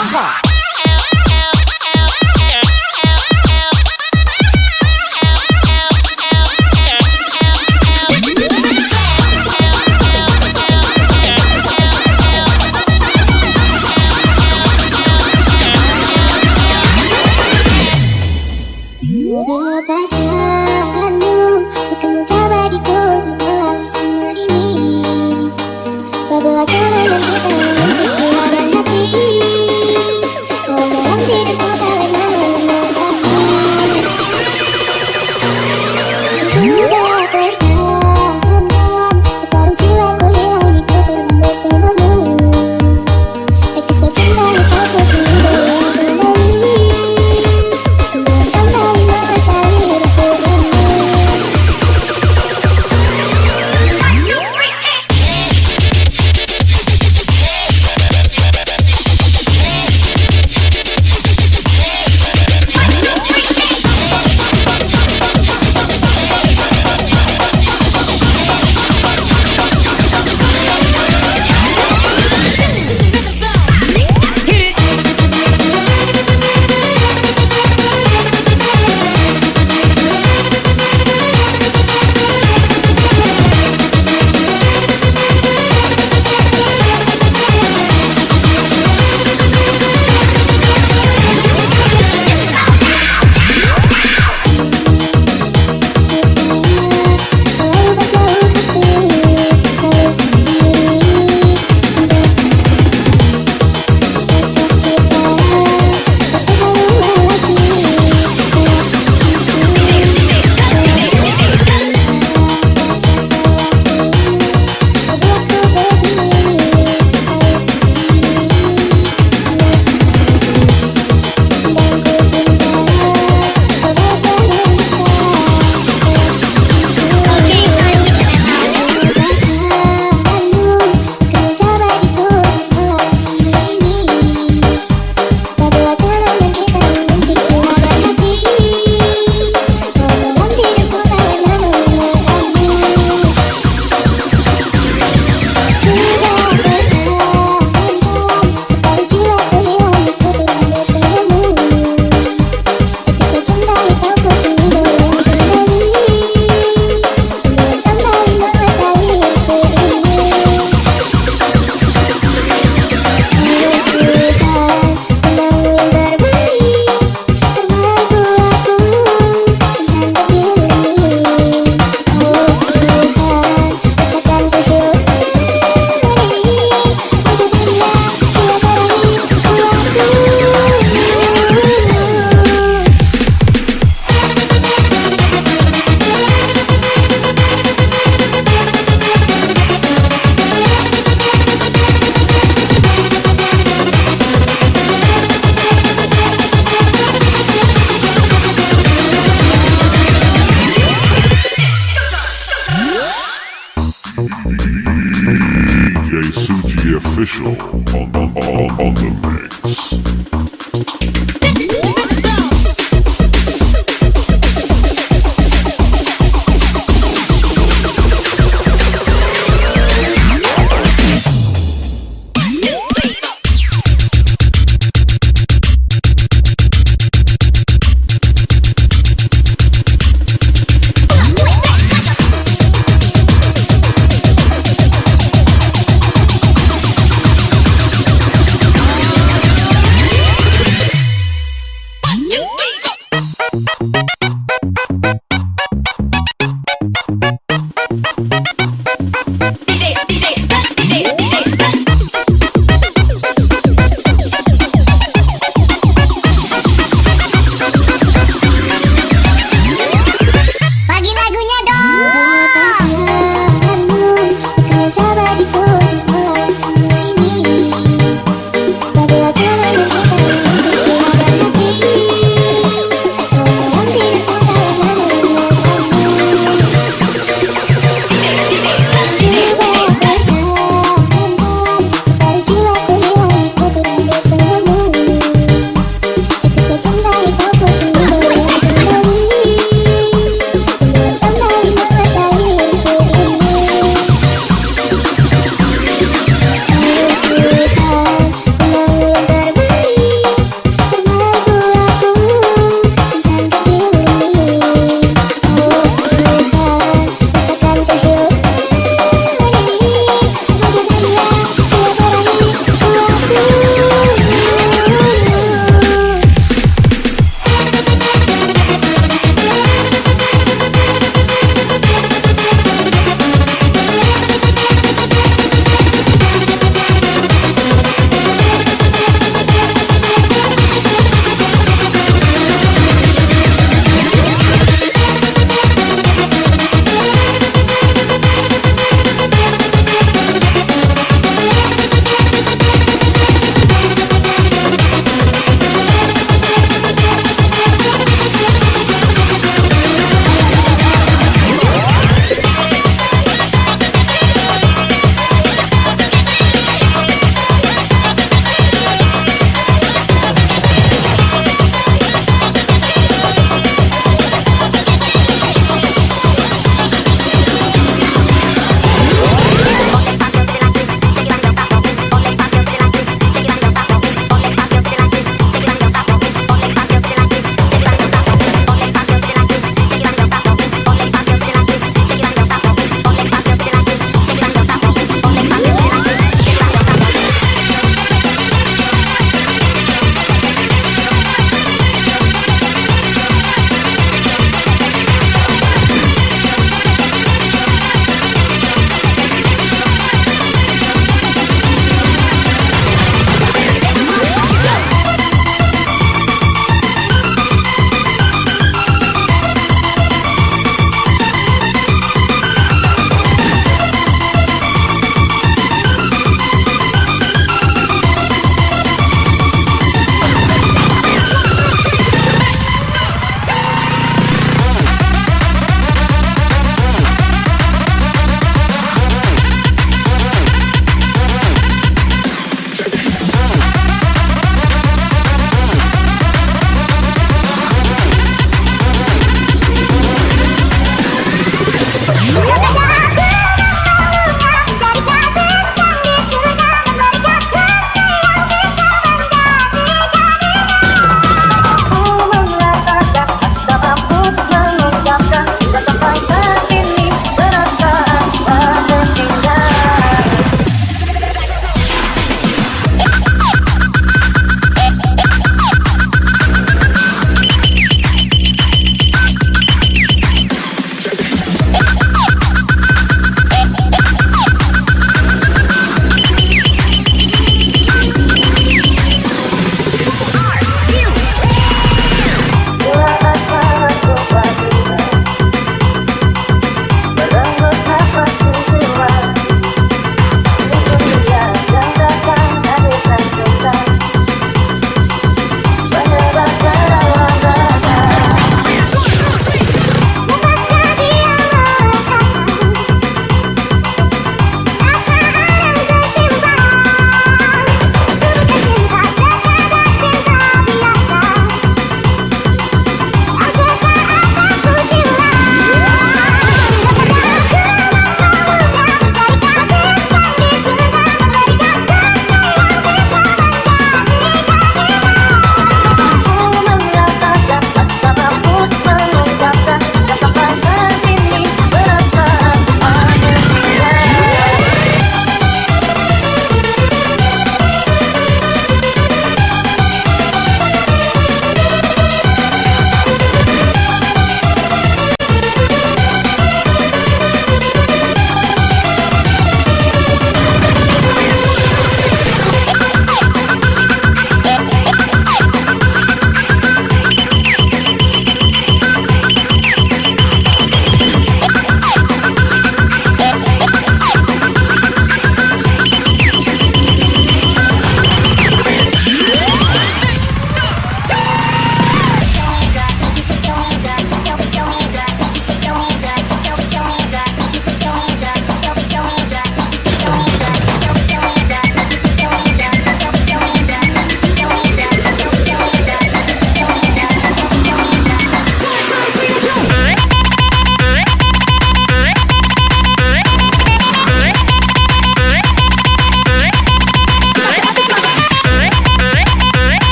哈。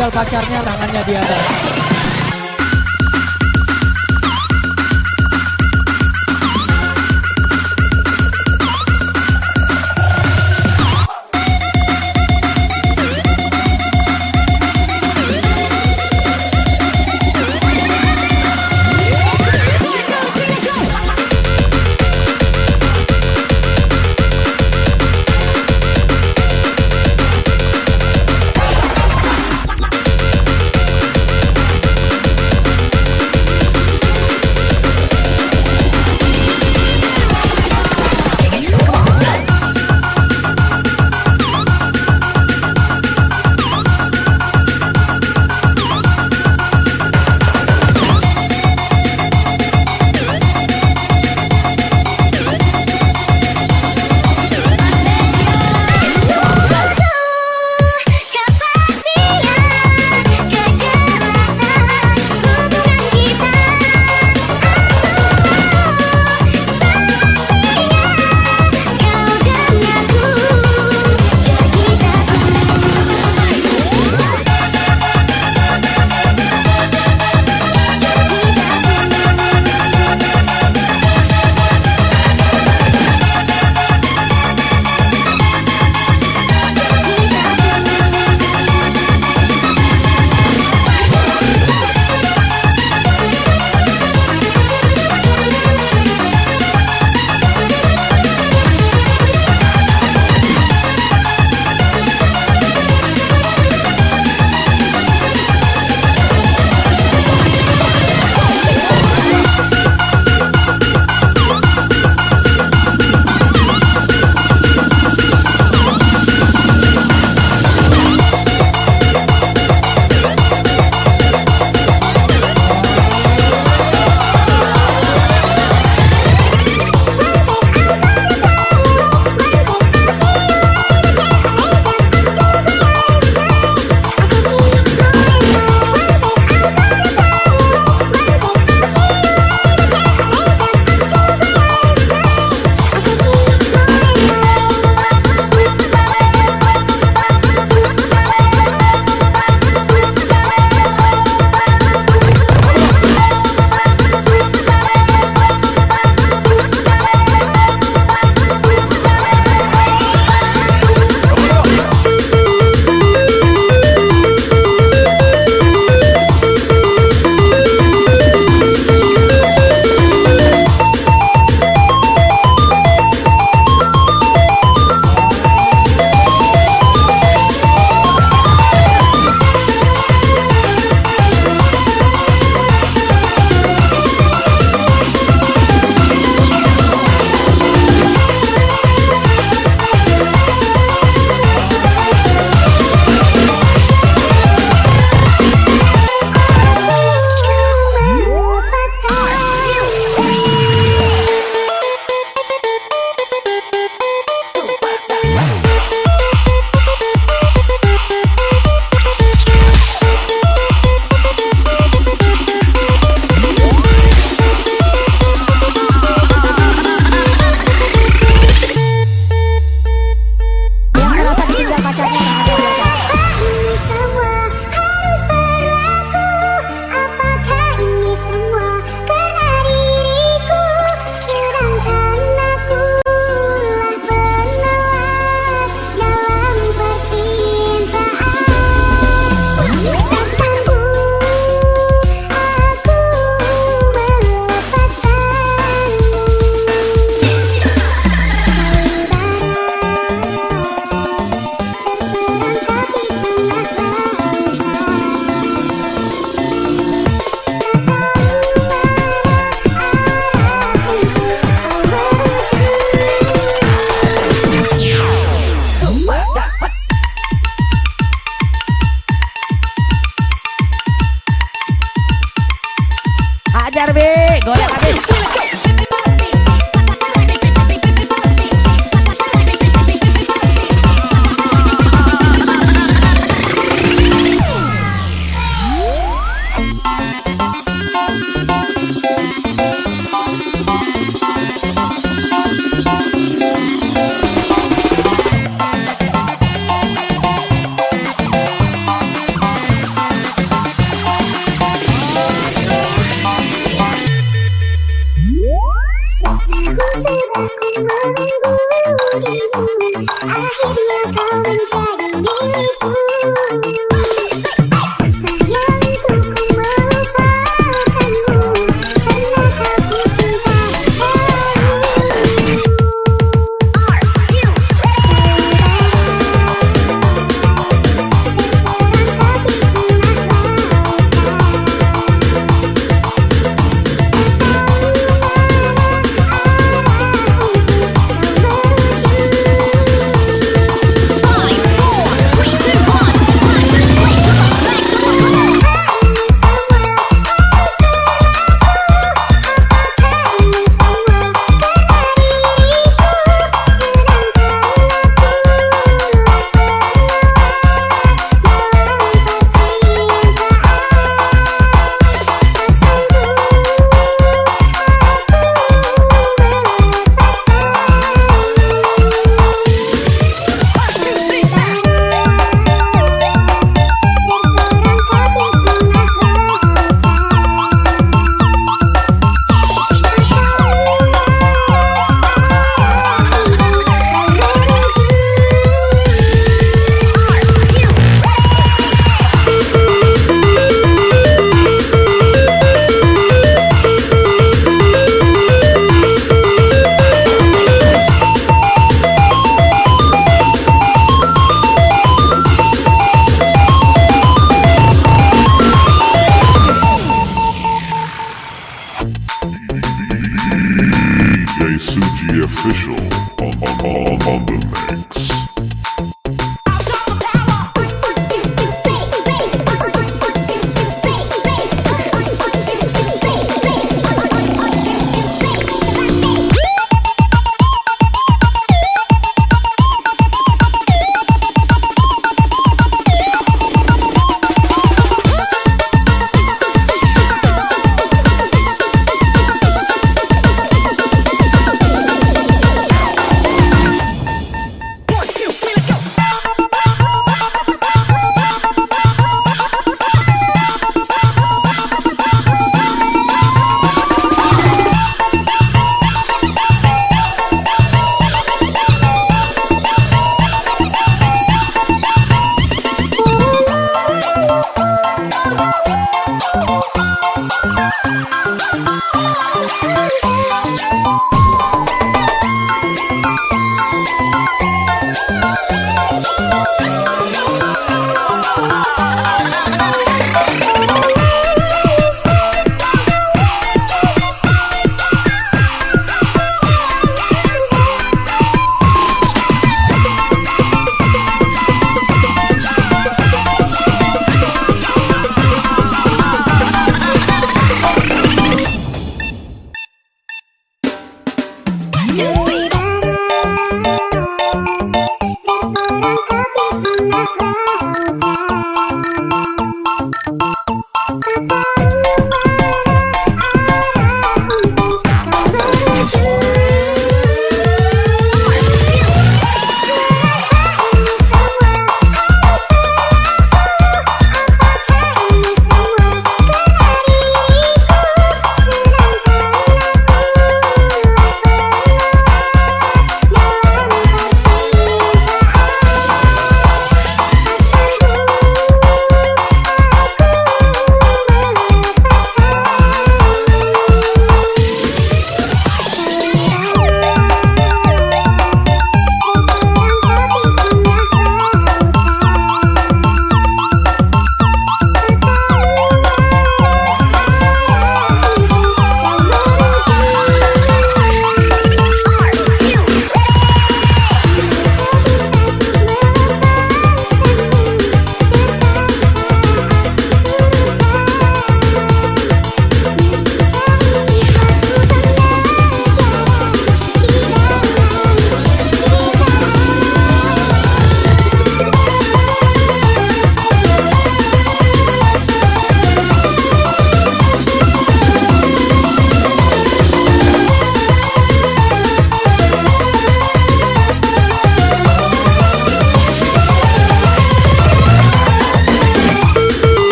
Ditinggal pacarnya tangannya di atas.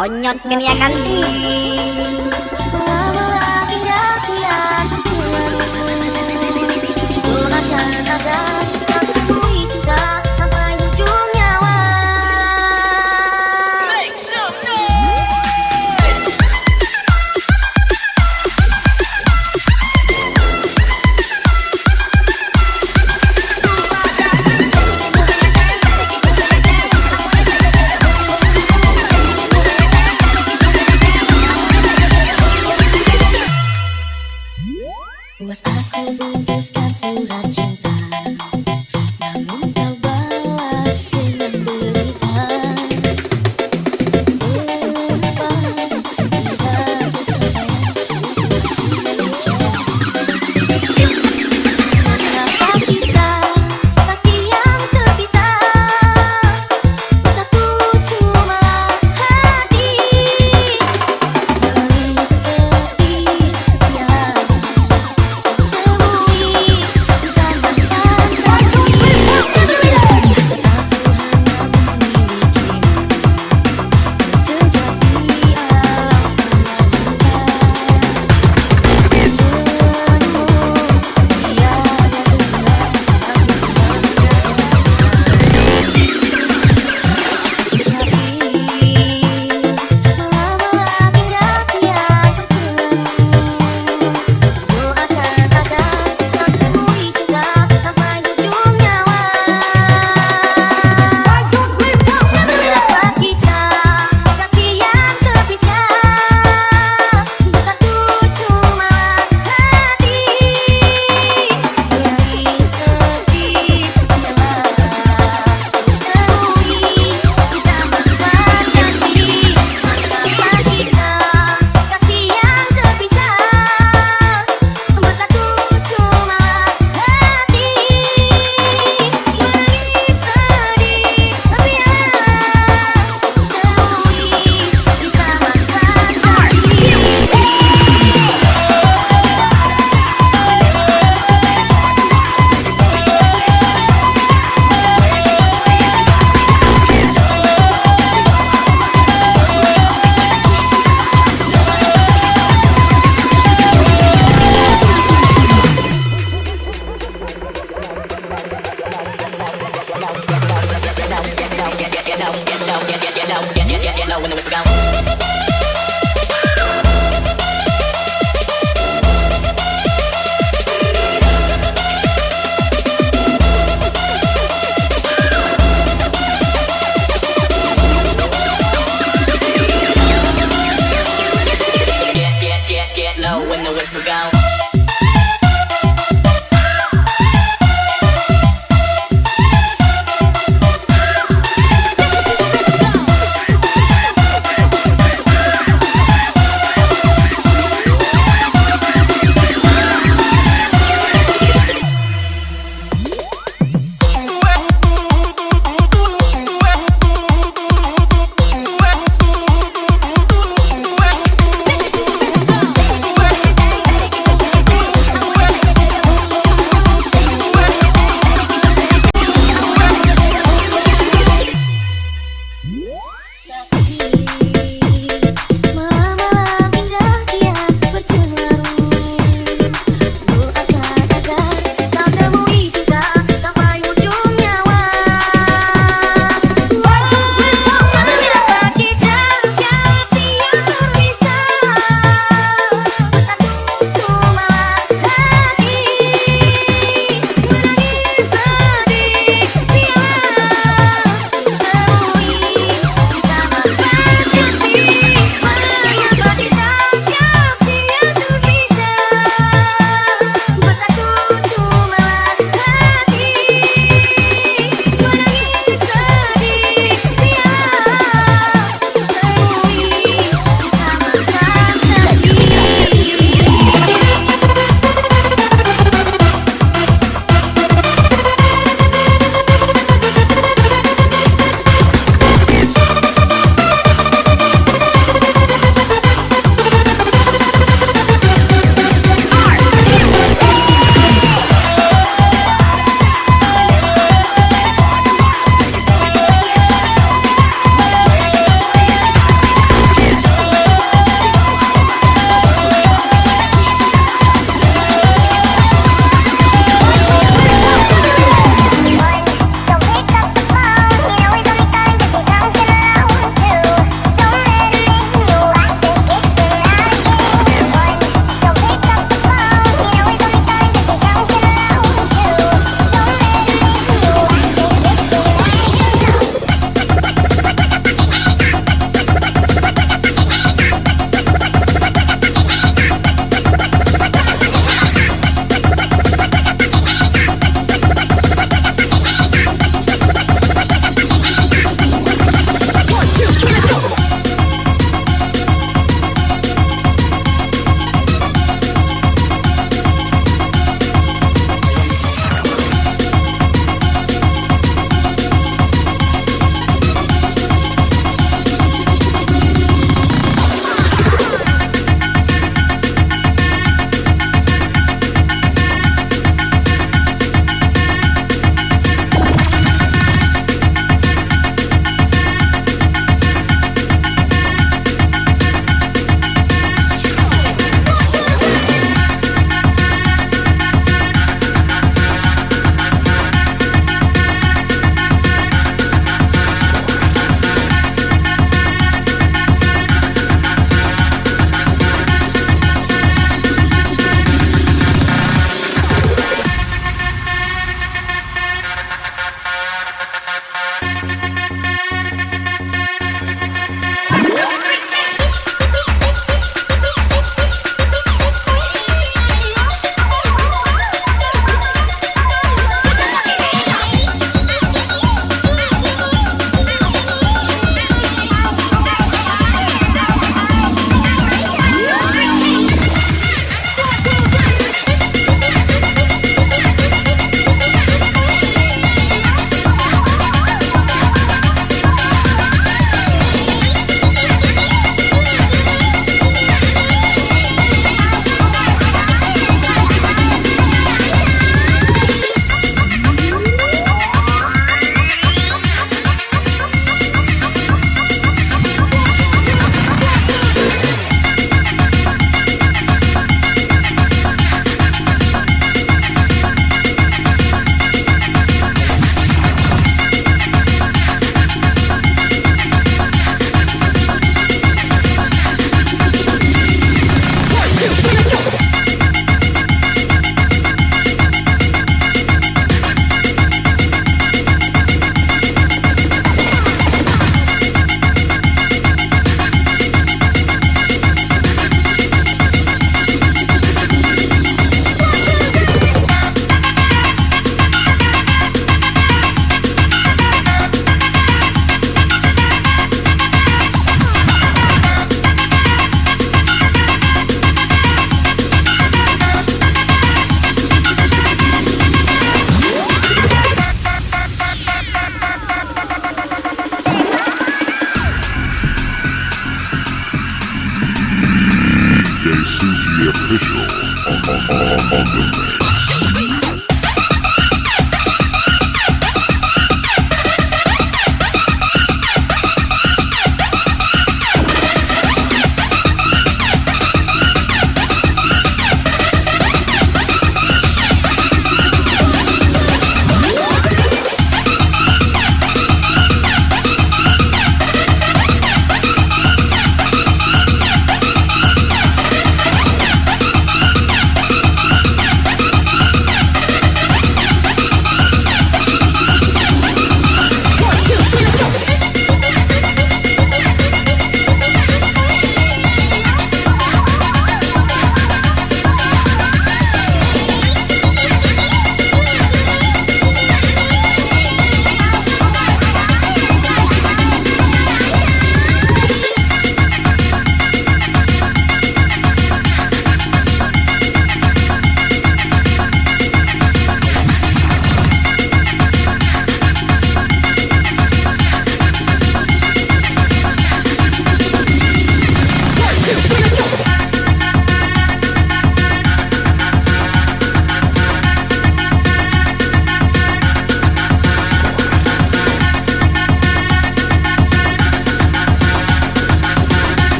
Onyot geniakan ya, di.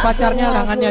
Pacarnya tangannya